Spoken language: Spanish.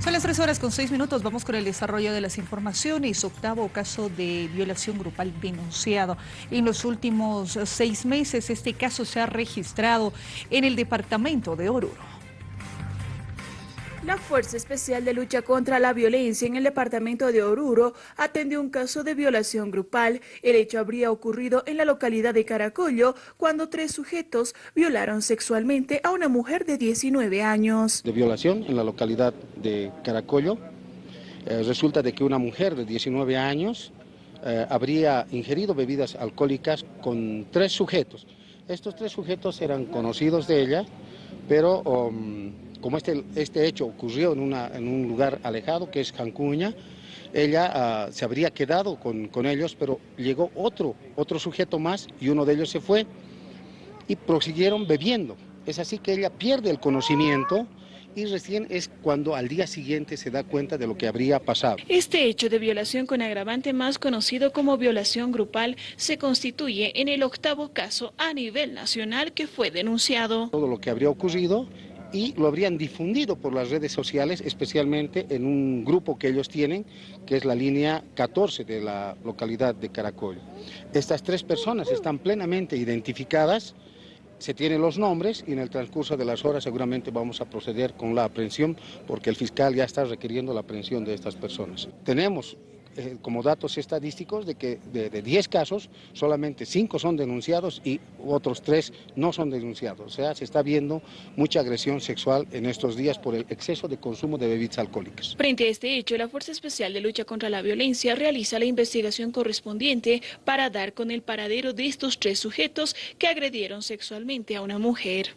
Son las tres horas con seis minutos. Vamos con el desarrollo de las informaciones. Octavo caso de violación grupal denunciado. En los últimos seis meses este caso se ha registrado en el departamento de Oruro. La Fuerza Especial de Lucha contra la Violencia en el departamento de Oruro atendió un caso de violación grupal. El hecho habría ocurrido en la localidad de Caracollo cuando tres sujetos violaron sexualmente a una mujer de 19 años. De violación en la localidad de Caracollo. Eh, resulta de que una mujer de 19 años eh, habría ingerido bebidas alcohólicas con tres sujetos. Estos tres sujetos eran conocidos de ella, pero... Um, como este, este hecho ocurrió en, una, en un lugar alejado, que es Cancuña, ella ah, se habría quedado con, con, ellos, pero llegó otro, otro sujeto más y uno de ellos se fue y prosiguieron bebiendo. Es así que ella pierde el conocimiento y recién es cuando al día siguiente se da cuenta de lo que habría pasado. Este hecho de violación con agravante más conocido como violación grupal se constituye en el octavo caso a nivel nacional que fue denunciado. Todo lo que habría ocurrido y lo habrían difundido por las redes sociales, especialmente en un grupo que ellos tienen, que es la línea 14 de la localidad de Caracol. Estas tres personas están plenamente identificadas, se tienen los nombres y en el transcurso de las horas seguramente vamos a proceder con la aprehensión porque el fiscal ya está requiriendo la aprehensión de estas personas. Tenemos eh, como datos estadísticos de que de 10 casos solamente 5 son denunciados y otros 3 no son denunciados. O sea, se está viendo mucha agresión sexual en estos días por el exceso de consumo de bebidas alcohólicas. Frente a este hecho, la Fuerza Especial de Lucha contra la Violencia realiza la investigación correspondiente para dar con el paradero de estos tres sujetos que agredieron sexualmente a una mujer.